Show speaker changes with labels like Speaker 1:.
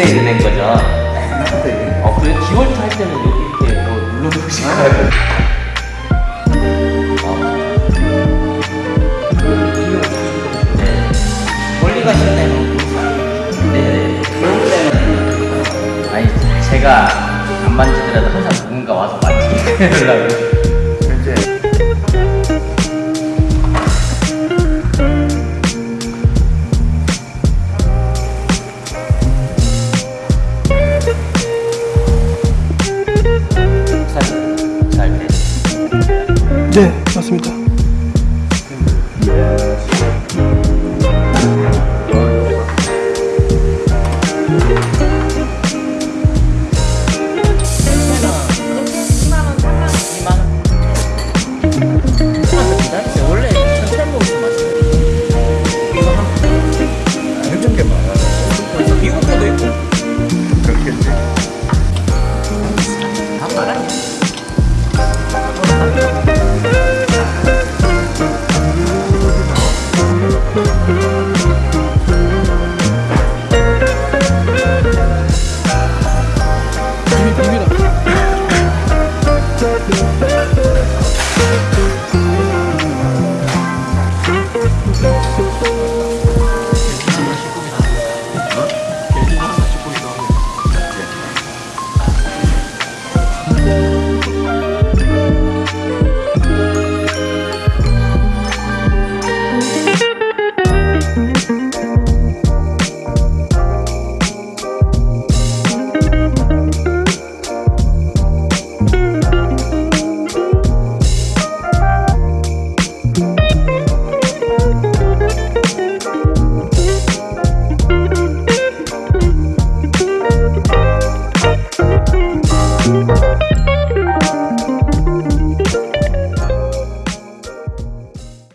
Speaker 1: 때 있는 거죠? 옛날부터 어, 그래 기월드 할 때는 여기 이렇게 뭐 눌러주시고 멀리가 쉽네요. 네, 그런 때는 아니 제가 안 만지더라도 항상 누군가 와서 만지려고.